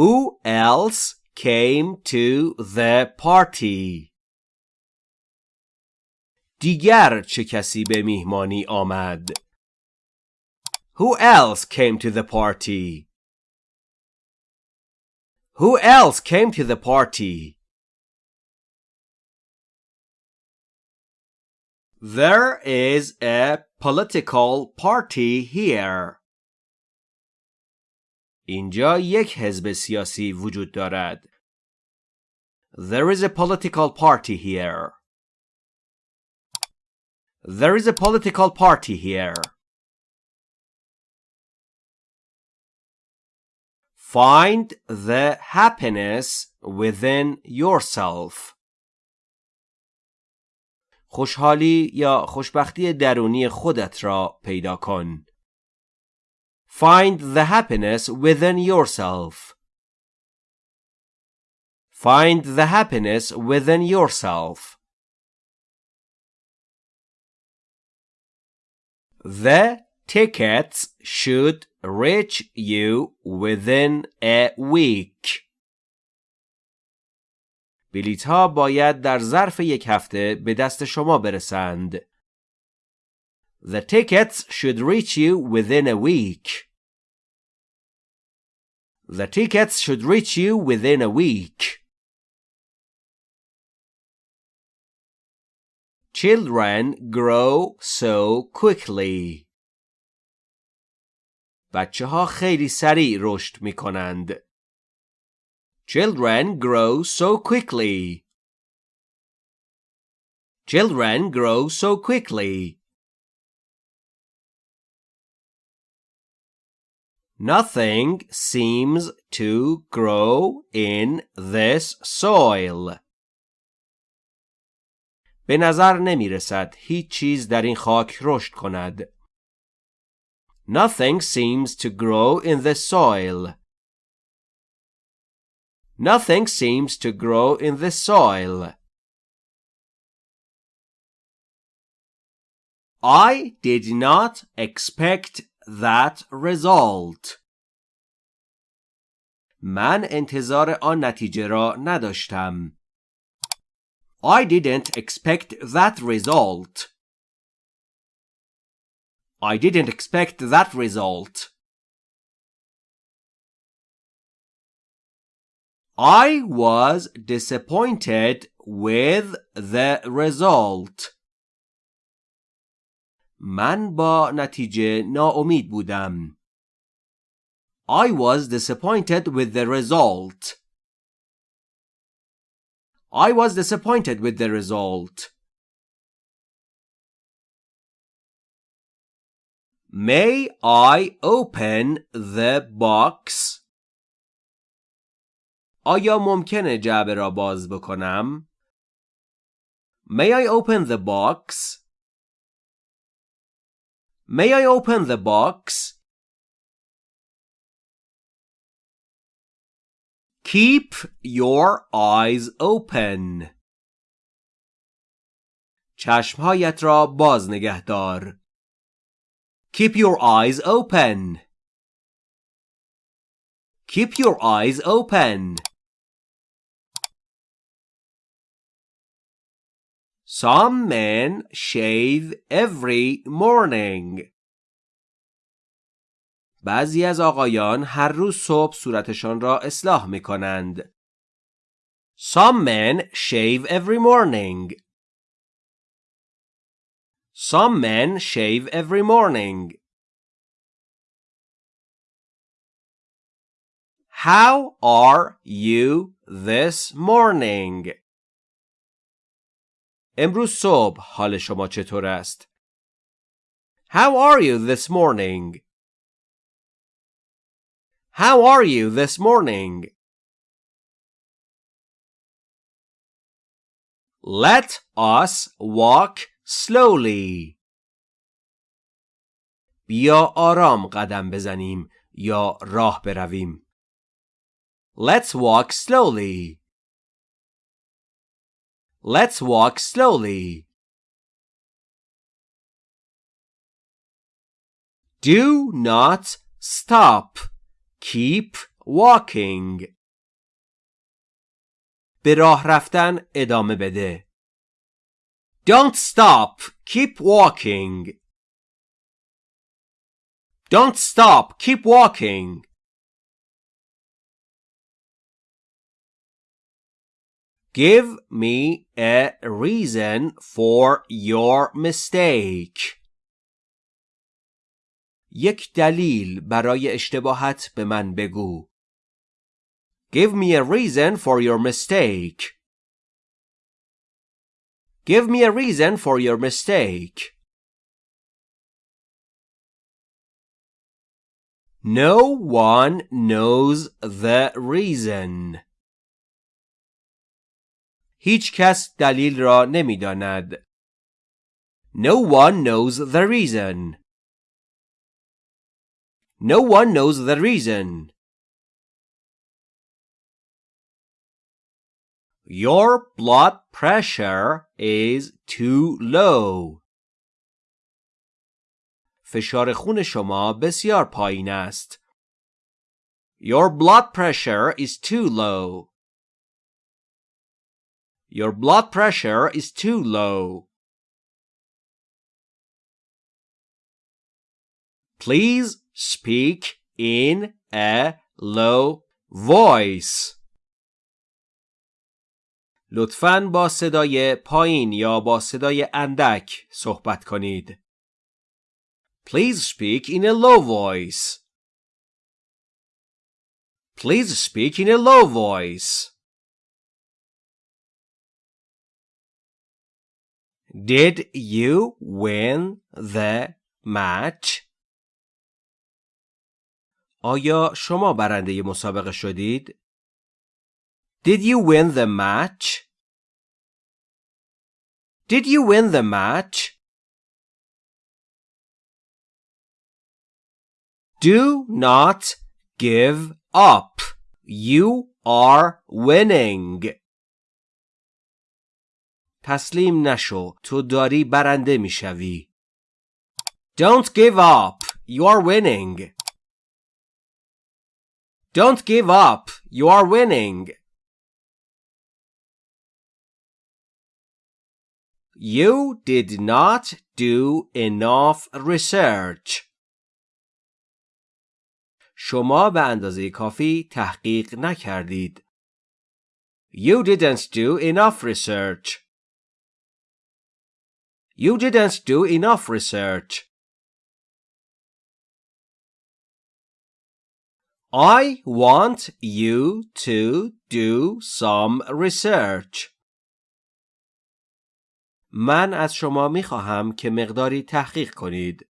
Who else came to the party? دیگر چه کسی به میهمانی آمد؟ Who else came to the party? Who else came to the party? There is a political party here. اینجا یک حزب سیاسی وجود دارد. There is a political party here. There is a political party here. Find the happiness within yourself. خوشحالی یا خوشبختی درونی خودت را پیدا کن. Find the happiness within yourself. Find the happiness within yourself. The tickets should reach you within a week. بلیط ها باید در ظرف یک هفته به دست شما برسند. The tickets should reach you within a week. The tickets should reach you within a week. Children grow so quickly. بچه ها خیلی سریع رشد می کنند. Children grow so quickly. Children grow so quickly. Nothing seems to grow in this soil. به نظر نمی رسد هیچ چیز در این خاک رشد کند. Nothing seems to grow in the soil. Nothing seems to grow in the soil. I did not expect that result. من انتظار آن نتیجه را نداشتم. I didn't expect that result. I didn't expect that result. I was disappointed with the result. من با نتیجه ناامید بودم. I was disappointed with the result. I was disappointed with the result. May I open the box? آیا ممکنه جعبه را باز بکنم؟ May I open the box? May I open the box? Keep your eyes open. چشمهایت را باز نگه دار. Keep your eyes open. Keep your eyes open. Some men shave every morning. بعضی از آقایان هر روز صبح صورتشان را اصلاح می کنند. Some men shave every morning. Some men shave every morning. How are you this morning? امروز صبح حال شما چطور است؟ How are you this morning? How are you this morning? Let us walk slowly. بیا آرام قدم بزنیم یا راه برویم. Let's walk slowly. Let's walk slowly. Do not stop. Keep walking به راه رفتن ادامه بده Don't stop keep walking Don't stop keep walking Give me a reason for your mistake. یک دلیل برای اشتباهت به من بگو. Give me a reason for your mistake. Give me a reason for your mistake. No one knows the reason. هیچ کس دلیل را نمی‌داند. No one knows the reason. No one knows the reason. Your blood pressure is too low. فشار خون شما بسیار پایین است. Your blood pressure is too low. Your blood pressure is too low. Please speak in a low voice. لطفاً با صدای پایین یا با صدای اندک صحبت کنید. Please speak in a low voice. Please speak in a low voice. Did you win the match? آیا شما برنده مسابقه شدید؟ Did you win the match? Did you win the match? Do not give up. You are winning. تسلیم نشو تو داری برنده می‌شوی Don't give up you are winning Don't give up you are winning You did not do enough research شما به اندازه کافی تحقیق نکردید. You didn't do enough research. You didn't do enough research. I want you to do some research. من از شما می خواهم که مقداری تحقیق کنید.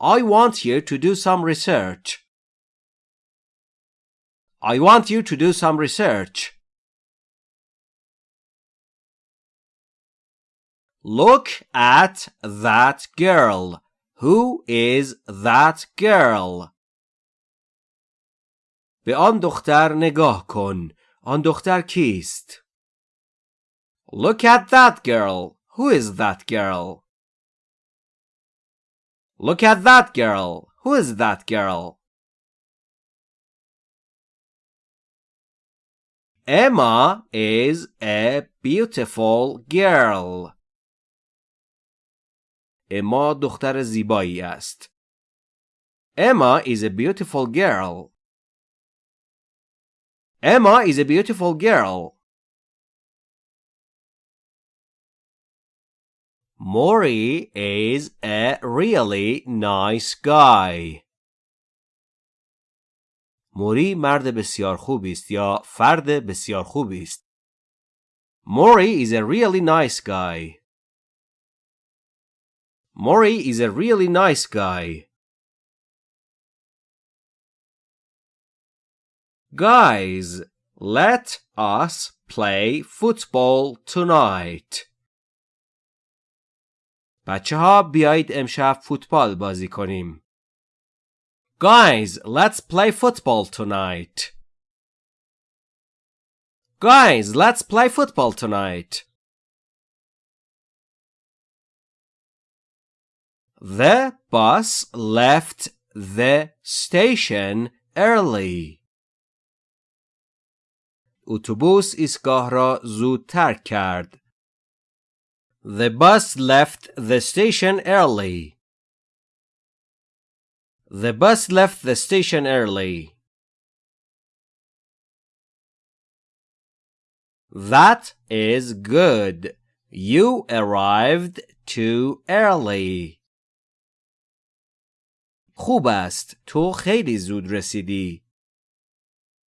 I want you to do some research. I want you to do some research. Look at that girl. Who is that girl? به آن دختر نگاه کن. آن دختر کیست؟ Look at that girl. Who is that girl? Look at that girl. Who is that girl? Emma is a beautiful girl. اما دختر زیبایی است. Emma is a beautiful girl. Emma is a beautiful girl. Maury is a really nice guy. موری مرد بسیار خوبی است یا فرد بسیار خوبی است. Maury is a really nice guy. Maury is a really nice guy. Guys, let us play football tonight. بچه ها بیایید امشب فوتبال بازی کنیم. Guys, let's play football tonight. Guys, let's play football tonight. The bus left the station early. اتوبوس ایستگاه را زود ترک کرد. The bus left the station early. The bus left the station early. That is good. You arrived too early. خوب است. تو خیلی زود رسیدی.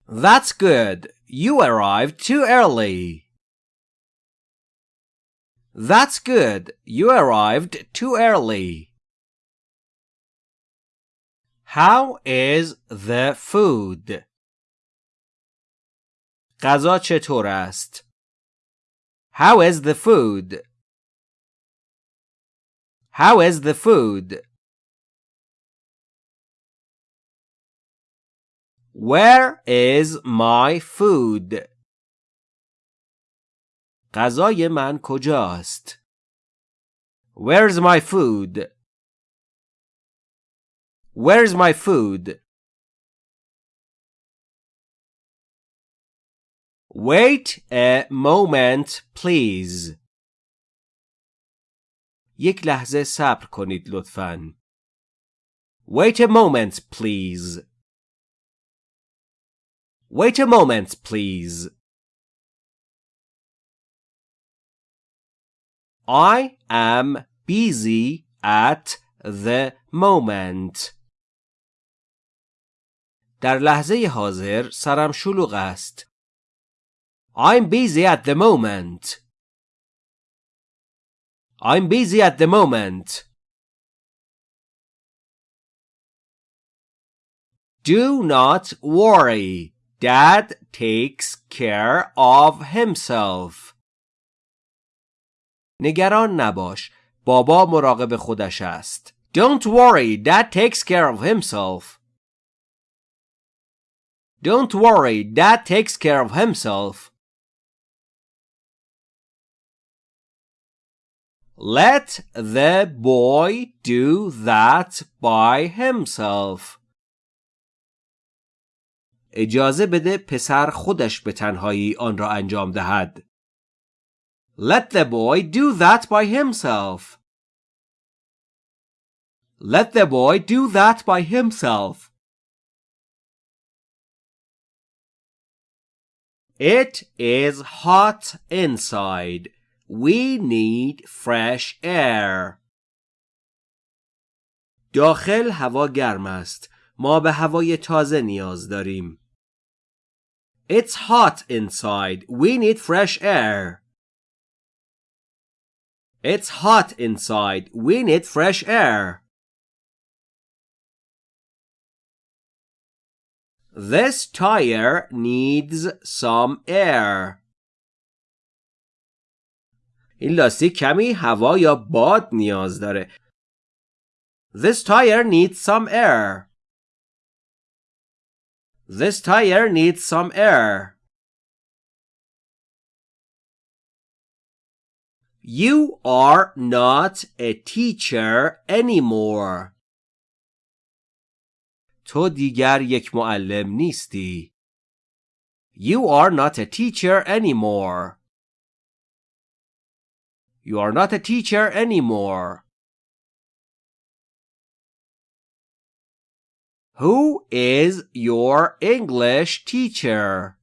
That's good. You arrived too early. That's good. You arrived too early. How is the food? غذا چطور است؟ How is the food? How is the food? Where is my food? غذای من کجاست؟ Where's my food? Where's my food? Wait a moment, please. یک لحظه صبر کنید لطفاً. Wait a moment, please. Wait a moment, please. I am busy at the moment. در لحظه حاضر سرم شلوغ است. I'm busy at the moment. I'm busy at the moment. Do not worry. Dad takes care of himself. نگران نباش. بابا مراقب خودش است. Don't worry. Dad takes care of himself. Don't worry. Dad takes care of himself. Let the boy do that by himself. اجازه بده پسر خودش به تنهایی آن را انجام دهد. Let the boy do that by himself. Let the boy do that by himself. It is hot inside. We need fresh air. داخل هوا گرم است. ما به هوای تازه نیاز داریم. It's hot inside. We need fresh air. It's hot inside. We need fresh air. This tire needs some air. این لاستیک کمی هوا یا باد نیاز داره. This tire needs some air. This tire needs some air. You are not a teacher anymore. تو دیگر یک معلم نیستی. You are not a teacher anymore. You are not a teacher anymore. Who is your English teacher?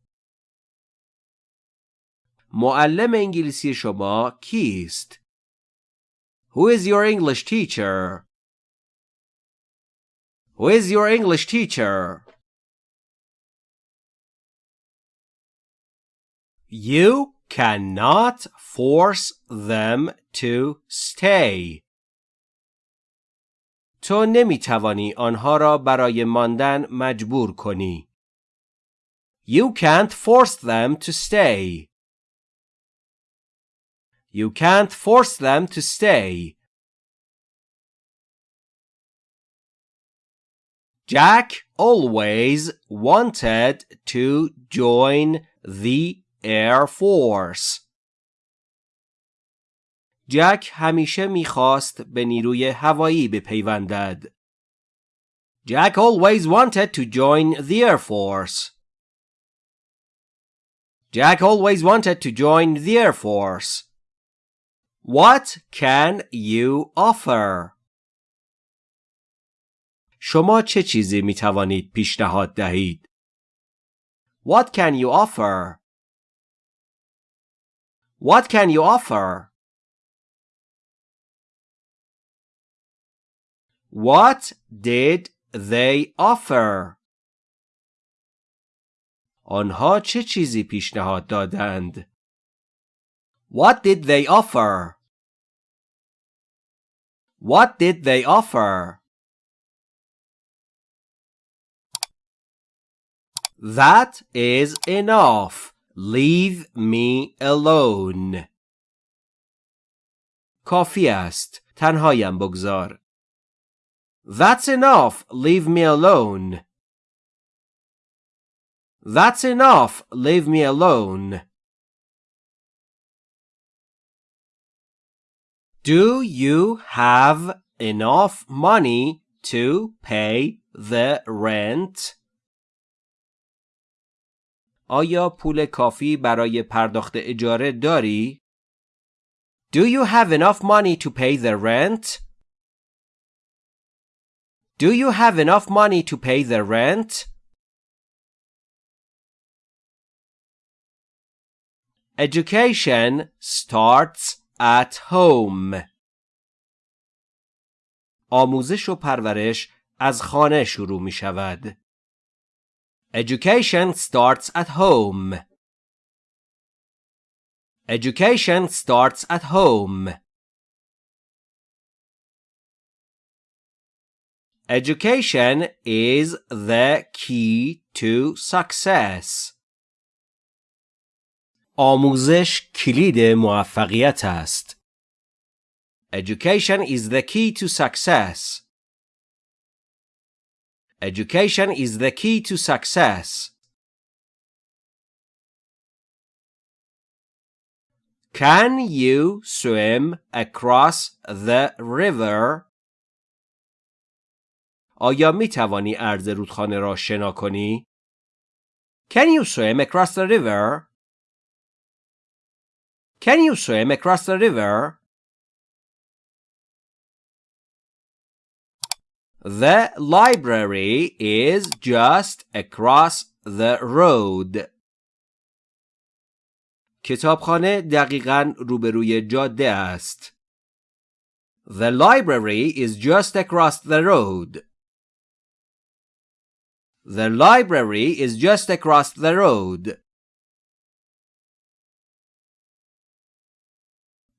معلم انگلیسی شما کیست؟ Who is your English teacher? Who is your English teacher? You cannot force them to stay. تو نمی توانی آنها را برای ماندن مجبور کنی. You can't force them to stay. You can't force them to stay. Jack always wanted to join the Air Force. جک همیشه می‌خواست به نیروی هوایی بپیوندد. Jack always wanted to join the Air Force. Jack always wanted to join the Air Force. What can you offer? شما چه چیزی می توانید پیشنهاد دهید؟ What can you offer? What can you offer? What did they offer? آنها چه چیزی پیشنهاد دادند؟ What did they offer? What did they offer? That is enough. Leave me alone. کافی است. تنهایم بگذار. That's enough. Leave me alone. That's enough. Leave me alone. Do you have enough money to pay the rent? آیا پول کافی برای پرداخت اجاره داری؟ Do you have enough money to pay the rent? Do you have enough money to pay the rent? Education starts at home. آموزش و پرورش از خانه شروع می شود. Education starts at home. Education starts at home. Education is the key to success. آموزش کلید موفقیت است. Education is the key to success. Education is the key to success. Can you swim across the river? آیا می توانی عرض رودخانه را شنا کنی؟ Can you swim across the river? Can you swim across the river? The library is just across the road. کتابخانه دقیقاً روبروی جاده است. The library is just across the road. The library is just across the road.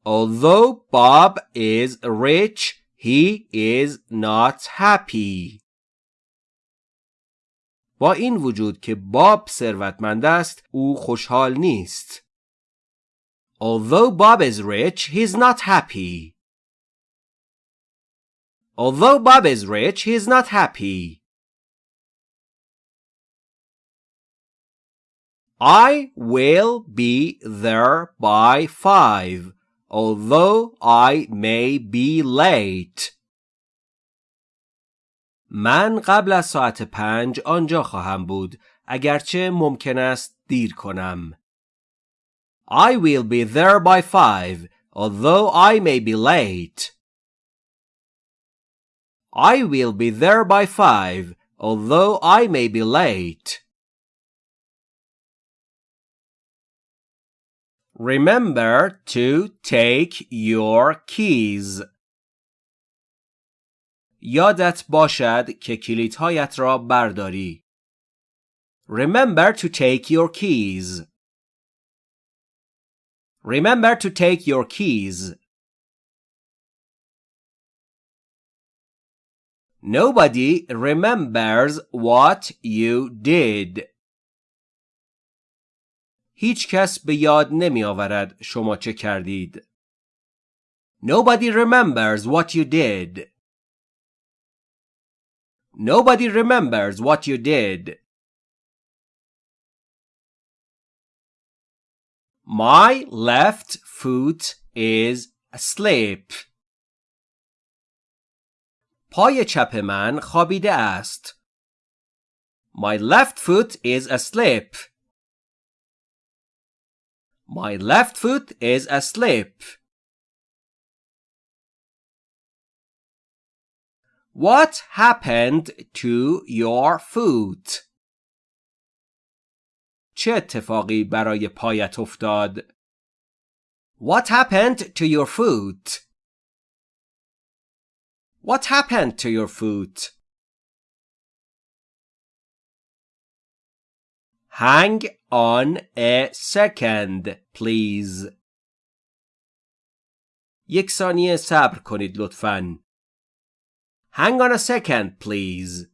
Although Bob is rich, he is not happy. با این وجود که باب ثروتمند است، او خوشحال نیست. Although Bob is rich, he's not happy. Although Bob is rich, he's not happy. I will be there by five. although I may be late. من قبل از ساعت پنج آنجا خواهم بود اگرچه ممکن است دیر کنم. I will be there by five although I may be late. I will be there by five although I may be late. Remember to take your keys. یادت باشد که کلیدهایت را برداری. Remember to take your keys. Remember to take your keys. Nobody remembers what you did. هیچ کس به یاد نمی آورد شما چه کردید. Nobody remembers what you did. Nobody remembers what you did. My left foot is asleep. پای چپ من خوابیده است. My left foot is asleep. My left foot is asleep. What happened to your foot? چه اتفاقی برای پایت افتاد؟ What happened to your foot? What happened to your foot? Hang on a second, please. یک ثانیه صبر کنید لطفاً. Hang on a second, please.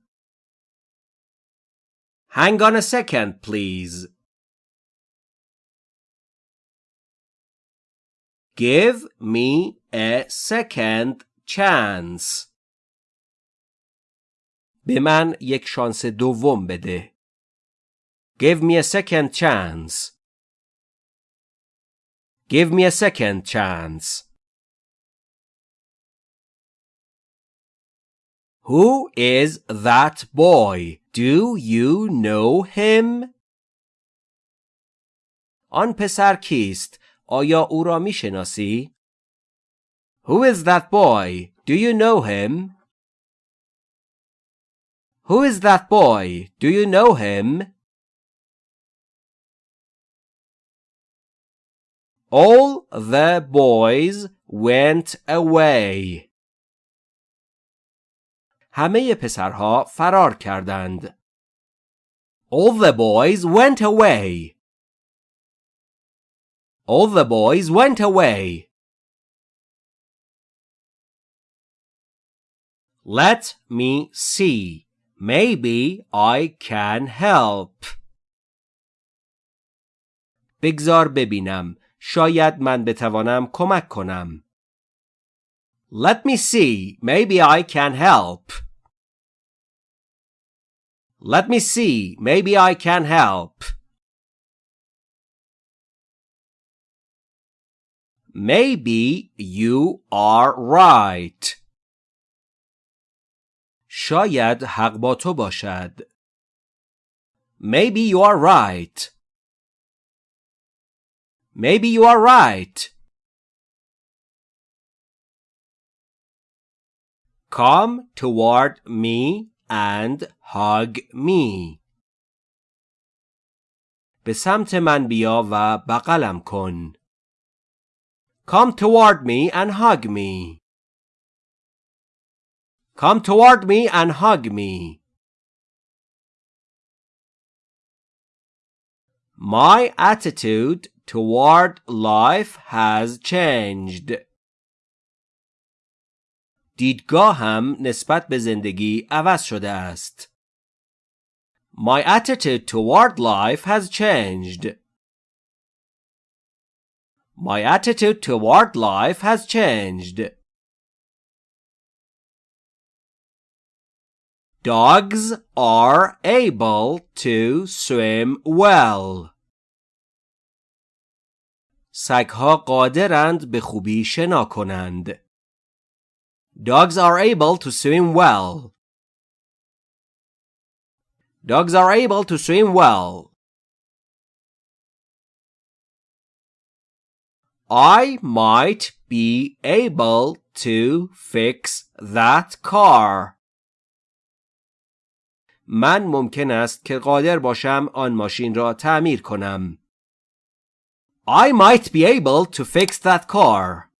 Hang on a second, please. Give me a second chance. به من یک شانس دوم بده. Give me a second chance. Give me a second chance. Who is that boy? Do you know him? آن پسر کیست؟ آیا او را می شناسی؟ Who is that boy? Do you know him? Who is that boy? Do you know him? All the boys went away. همه پسرها فرار کردند. All the boys went away. All the boys went away. Let me see. Maybe I can help. بگذار ببینم. شاید من بتوانم کمک کنم. Let me see. Maybe I can help. Let me see. Maybe I can help. Maybe you are right. شاید حق با تو باشد. Maybe you are right. Maybe you are right. Come toward me and hug me. به سمت من بیا و بغلم کن. Come toward me and hug me. Come toward me and hug me. My attitude toward life has changed. دیدگاهم نسبت به زندگی عوض شده است. My attitude toward life has changed. My attitude toward life has changed. Dogs are able to swim well. سگها قادرند به خوبی شنا کنند. Dogs are able to swim well. Dogs are able to swim well. I might be able to fix that car. من ممکن است که قادر باشم آن ماشین را تعمیر کنم. I might be able to fix that car.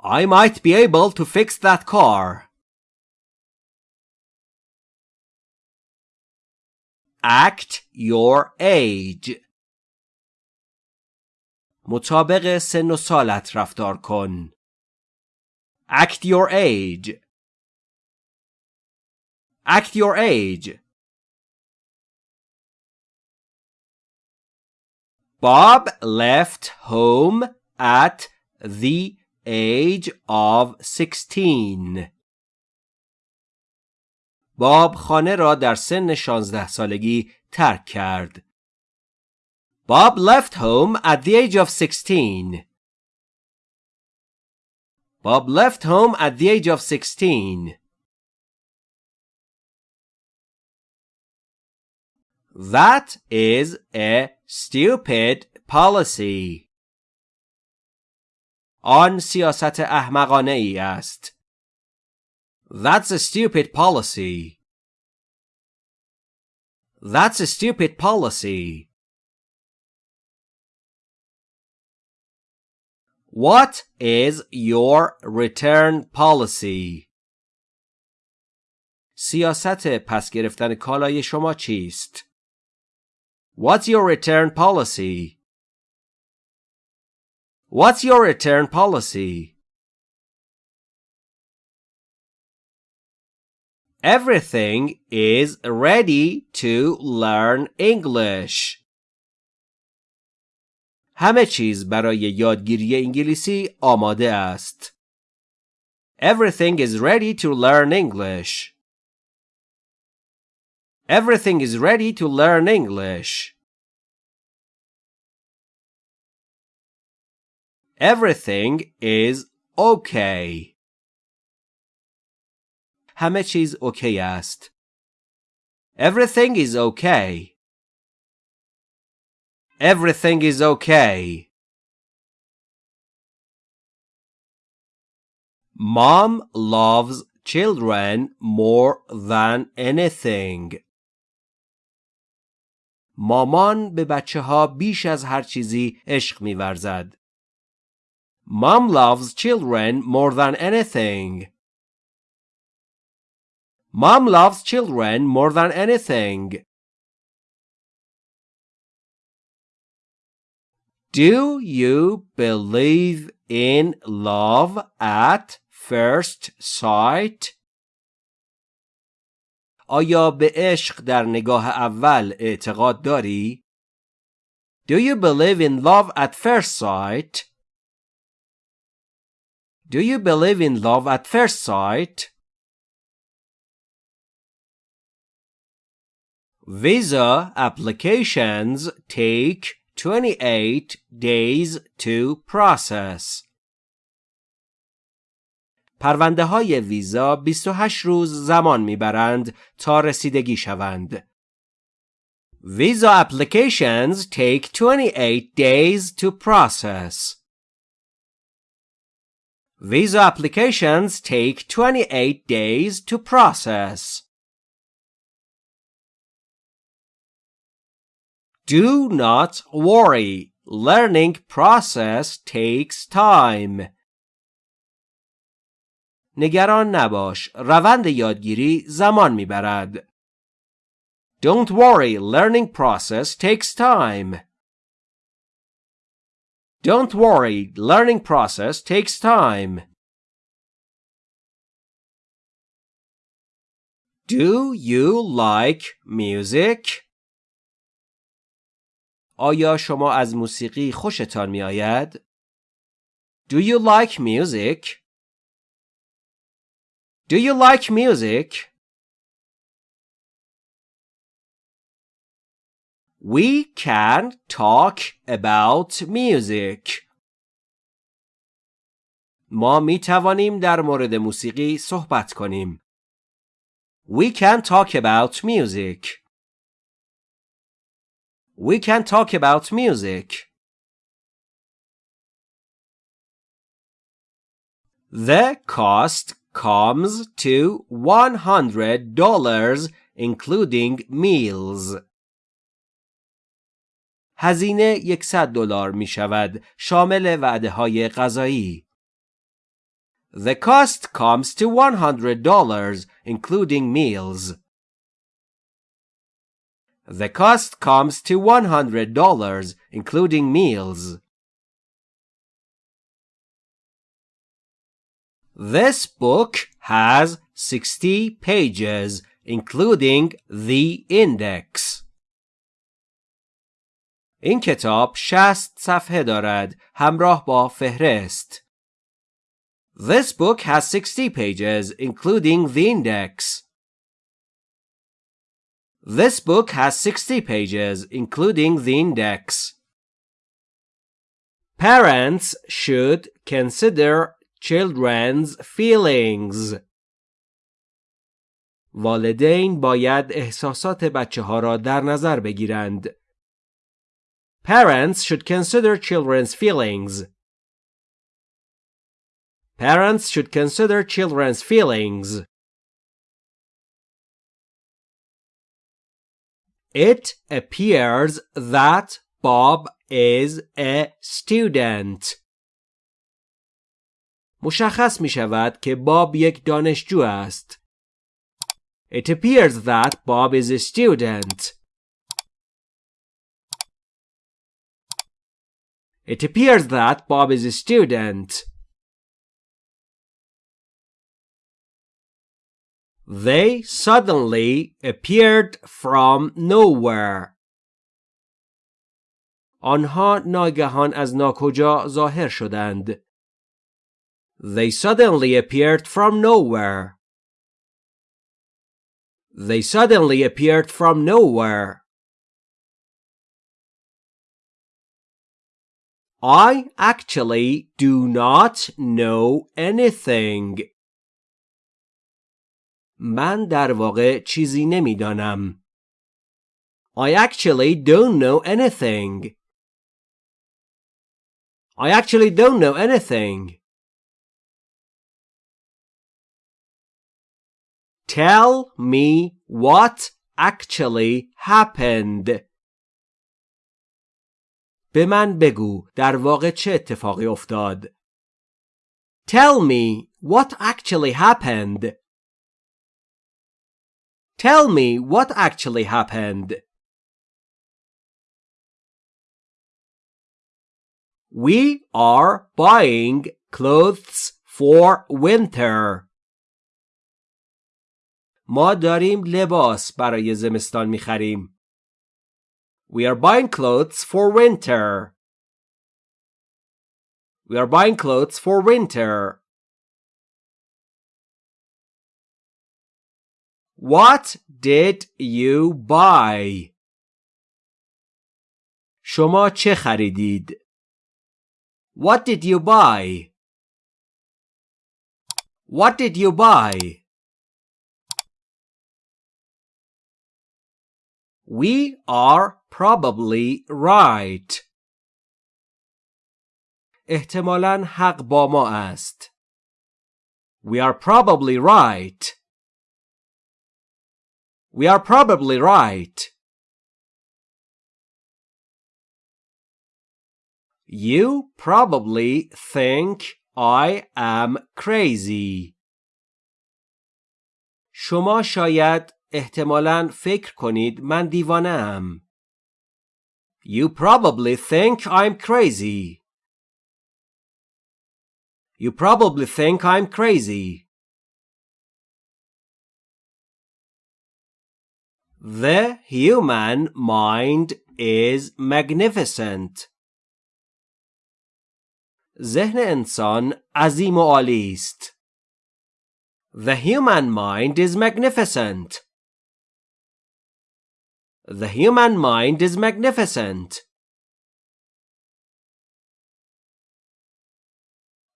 I might be able to fix that car. Act your age. مطابق سن و سالت رفتار کن. Act your age. Act your age. Bob left home at the age of 16. باب خانه را در سن 16 سالگی ترک کرد. Bob left home at the age of 16. Bob left home at the age of 16. That is a stupid policy. آن سیاست احمقانه ای است. That's a stupid policy. That's a stupid policy. What is your return policy? سیاست پس گرفتن کالای شما چیست؟ What's your return policy? What's your return policy? Everything is ready to learn English. همه چیز برای یادگیری انگلیسی آماده است. Everything is ready to learn English. Everything is ready to learn English. Everything is okay. همه چیز اوکی است. Everything is okay. Everything is okay. Mom loves children more than anything. مامان به بچه ها بیش از هر چیزی عشق میورزد. Mom loves children more than anything. Mom loves children more than anything. Do you believe in love at first sight? آیا به عشق در نگاه اول اعتقاد داری؟ Do you believe in love at first sight? Do you believe in love at first sight? Visa applications take 28 days to process. پرونده های ویزا 28 روز زمان می‌برند تا رسیدگی شوند. Visa applications take 28 days to process. Visa applications take 28 days to process. Do not worry. Learning process takes time. نگران نباش. روند یادگیری زمان می‌برد. Don't worry. Learning process takes time. Don't worry. Learning process takes time. Do you like music? آیا شما از موسیقی خوشتان می آید؟ Do you like music? Do you like music? We can talk about music. ما می توانیم در مورد موسیقی صحبت کنیم. We can talk about music. We can talk about music. The cost comes to $100 including meals. هزینه 100 دلار می شود شامل وعده های غذایی. The cost comes to $100 including meals. The cost comes to $100 including meals. This book has 60 pages including the index. این کتاب 60 صفحه دارد همراه با فهرست. This book has 60 pages including the index. This book has 60 pages, including the index. Parents should consider children's feelings. والدین باید احساسات بچه ها را در نظر بگیرند. Parents should consider children's feelings. Parents should consider children's feelings. It appears that Bob is a student. مشخص می شود که باب یک دانشجو است. It appears that Bob is a student. It appears that Bob is a student. They suddenly appeared from nowhere. آنها ناگهان از ناکجا ظاهر شدند. They suddenly appeared from nowhere. They suddenly appeared from nowhere. I actually do not know anything. من در واقع چیزی نمیدانم. I actually don't know anything. I actually don't know anything. Tell me what actually happened. به من بگو در واقع چه اتفاقی افتاد. Tell me what actually happened. Tell me what actually happened. We are buying clothes for winter. ما داریم لباس برای زمستان می‌خریم. We are buying clothes for winter. We are buying clothes for winter. What did you buy? شما چه خریدید؟ What did you buy? What did you buy? We are probably right. احتمالاً حق با ما است. We are probably right. We are probably right. You probably think I am crazy. شما شاید احتمالاً فکر کنید من دیوانه ام. You probably think I'm crazy. You probably think I'm crazy. The human mind is magnificent. ذهن انسان عظیم و عالی است. The human mind is magnificent. The human mind is magnificent.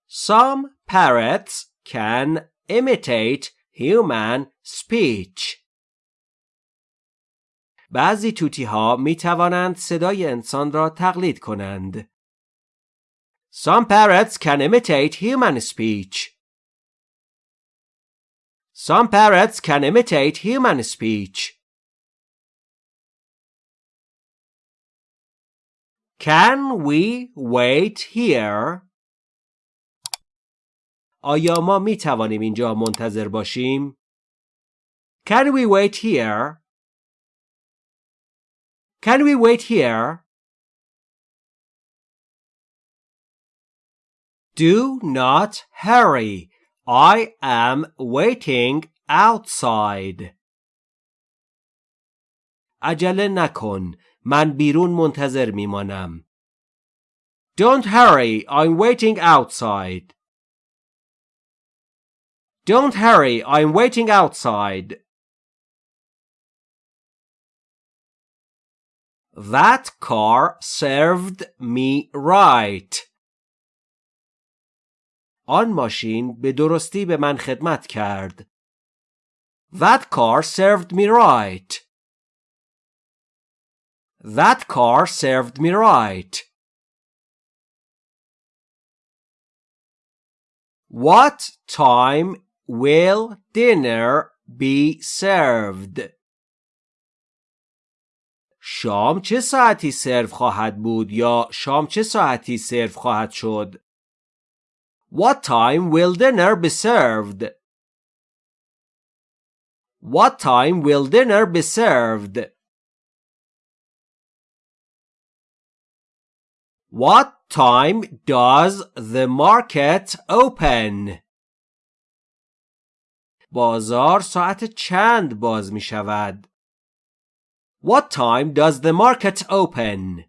Some parrots can imitate human speech. بعضی توتی ها می توانند صدای انسان را تقلید کنند. Some parrots can imitate human speech. Some parrots can imitate human speech. Can we wait here? آیا ما می توانیم اینجا منتظر باشیم؟ Can we wait here? Can we wait here? Do not hurry. I am waiting outside. عجله نکن. من بیرون منتظر میمانم. Don't hurry. I'm waiting outside. Don't hurry. I'm waiting outside. That car served me right. آن ماشین به درستی به من خدمت کرد. That car served me right. That car served me right. What time will dinner be served? شام چه ساعتی سرو خواهد بود یا شام چه ساعتی سرو خواهد شد؟ What time will dinner be served? What time will dinner be served? What time does the market open? بازار ساعت چند باز می شود؟ What time does the market open?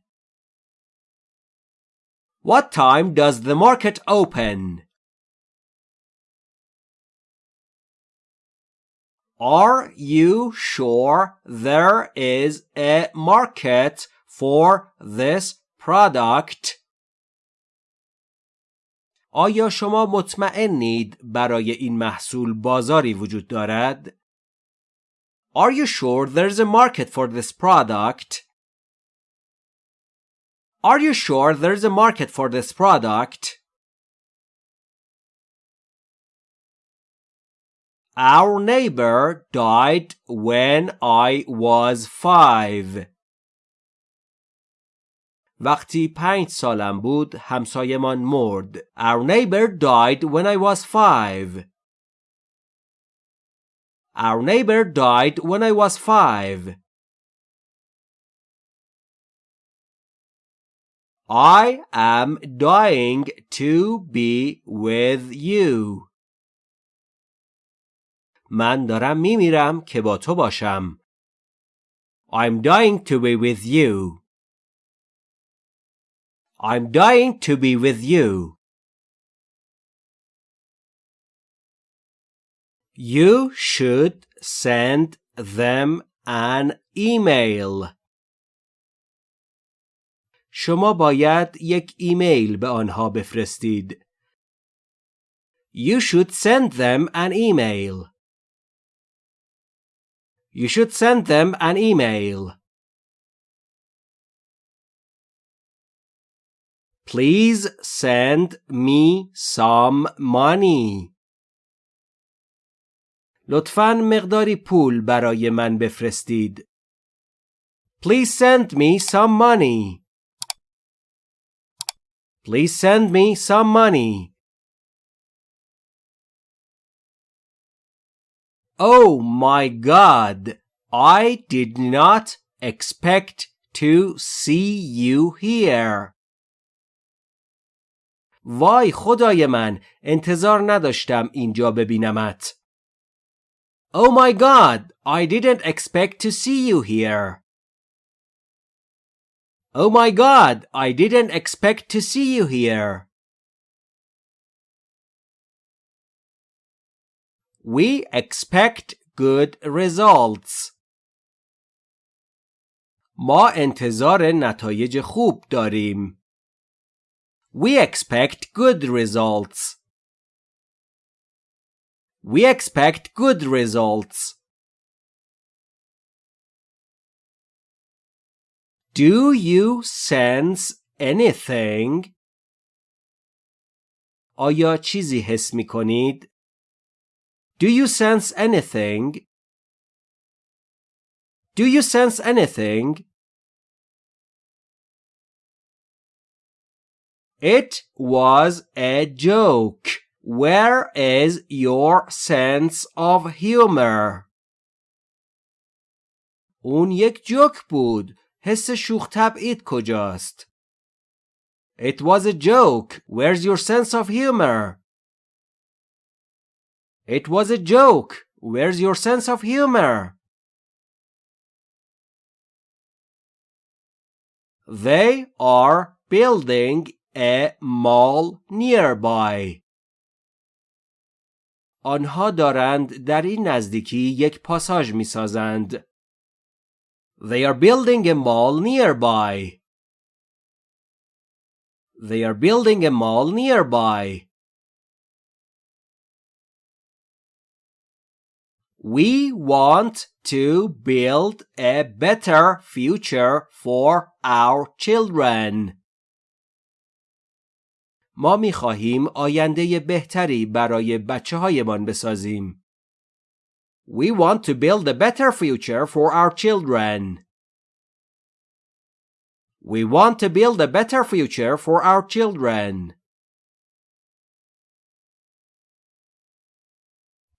What time does the market open? Are you sure there is a market for this product آیا شما مطمئنید برای این محصول بازاری وجود دارد؟ Are you sure there's a market for this product? Are you sure there's a market for this product? Our neighbor died when I was five. وقتی پنج سالم بود همسایمان مرد. Our neighbor died when I was five. Our neighbor died when I was five. I am dying to be with you. من دارم میمیرم که با تو باشم. I'm dying to be with you. I'm dying to be with you. You should send them an email. شما باید یک ایمیل به آنها بفرستید. You should send them an email. You should send them an email. Please send me some money. لطفاً مقداری پول برای من بفرستید. Please send me some money. Please send me some money. Oh my god! I did not expect to see you here. وای خدای من انتظار نداشتم اینجا ببینمت. Oh my god, I didn't expect to see you here. Oh my god, I didn't expect to see you here. We expect good results. ما انتظار نتایج خوب داریم. We expect good results. We expect good results. Do you sense anything? آیا چیزی حس می کنید؟ Do you sense anything? Do you sense anything? It was a joke. Where is your sense of humor? اون یک جوک بود. حس شوخ طبعید کجاست؟ It was a joke. Where's your sense of humor? It was a joke. Where's your sense of humor? They are building a mall nearby. آنها دارند در این نزدیکی یک پاساژ می سازند. They are building a mall nearby. They are building a mall nearby. We want to build a better future for our children. ما می خواهیم آینده بهتری برای بچه هایمان بسازیم. We want to build a better future for our children. We want to build a better future for our children.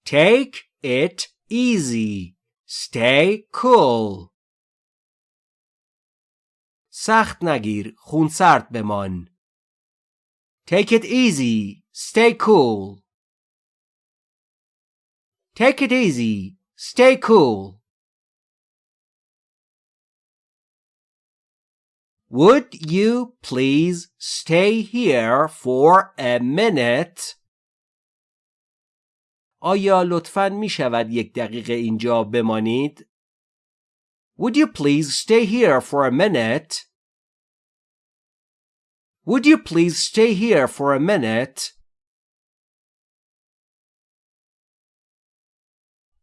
Take it easy. Stay cool. سخت نگیر. خونسرد بمان. Take it easy. Stay cool. Take it easy. Stay cool. Would you please stay here for a minute? آیا لطفاً می شود یک دقیقه اینجا بمانید؟ Would you please stay here for a minute? Would you please stay here for a minute?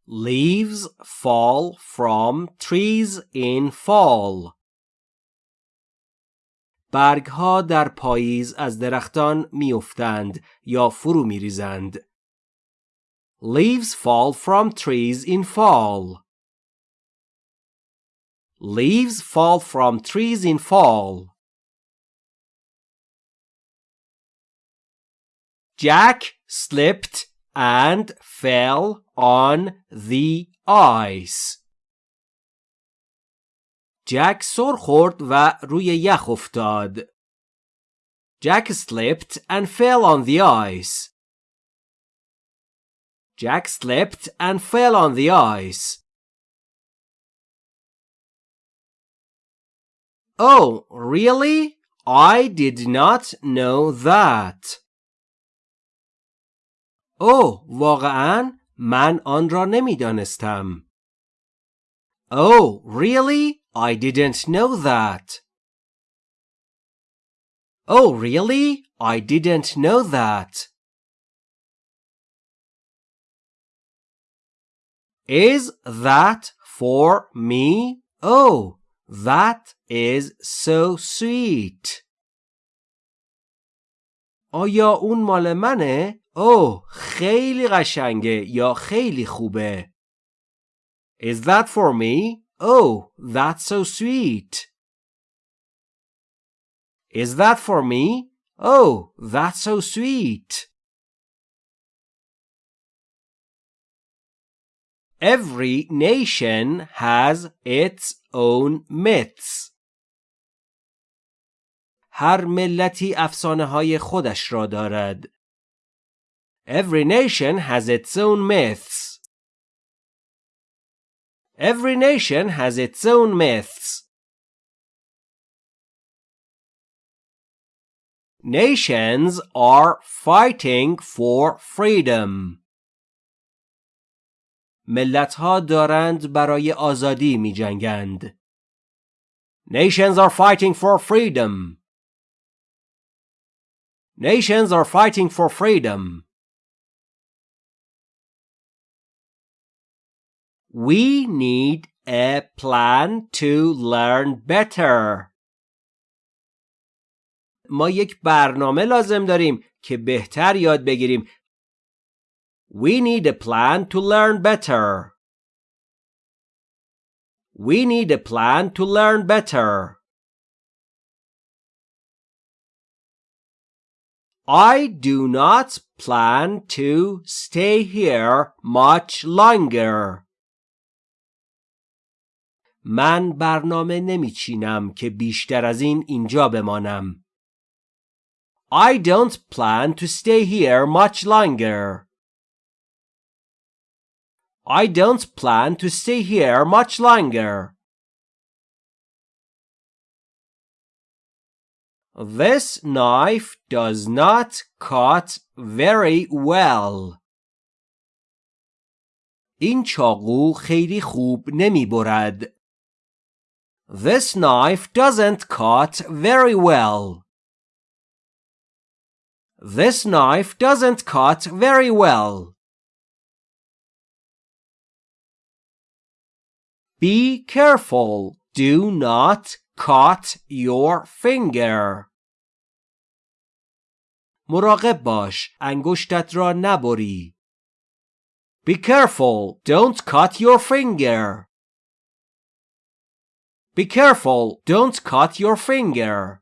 Leaves fall from trees in fall. برگها در پاییز از درختان میافتند یا فرو میریزند. Leaves fall from trees in fall. Leaves fall from trees in fall. Jack slipped and fell on the ice. جک سر خورد و روی یخ افتاد. Jack slipped and fell on the ice. Jack slipped and fell on the ice. Oh, really? I did not know that. Oh, واقعا من آن را نمیدانستم. Oh, really? I didn't know that. Oh, really? I didn't know that. Is that for me? Oh, that is so sweet. آیا اون مال منه؟ اوه خیلی قشنگه یا خیلی خوبه. Is that for me? Oh, that's so sweet. Is that for me? Oh, that's so sweet. Every nation has its own myths. هر ملتی افسانه های خودش را دارد. Every nation has its own myths. Every nation has its own myths. Nations are fighting for freedom. ملت ها دارند برای آزادی می جنگند. Nations are fighting for freedom. Nations are fighting for freedom. We need a plan to learn better. ما یک برنامه لازم داریم که بهتر یاد بگیریم. We need a plan to learn better. We need a plan to learn better. I do not plan to stay here much longer. من برنامه نمیچینم که بیشتر از این اینجا بمانم. I don't plan to stay here much longer. I don't plan to stay here much longer. This knife does not cut very well. این چاقو خیلی خوب نمی برد. This knife doesn't cut very well. This knife doesn't cut very well. Be careful. Do not cut your finger. مراقب باش. انگشتت را نبری. Be careful. Don't cut your finger. Be careful. Don't cut your finger.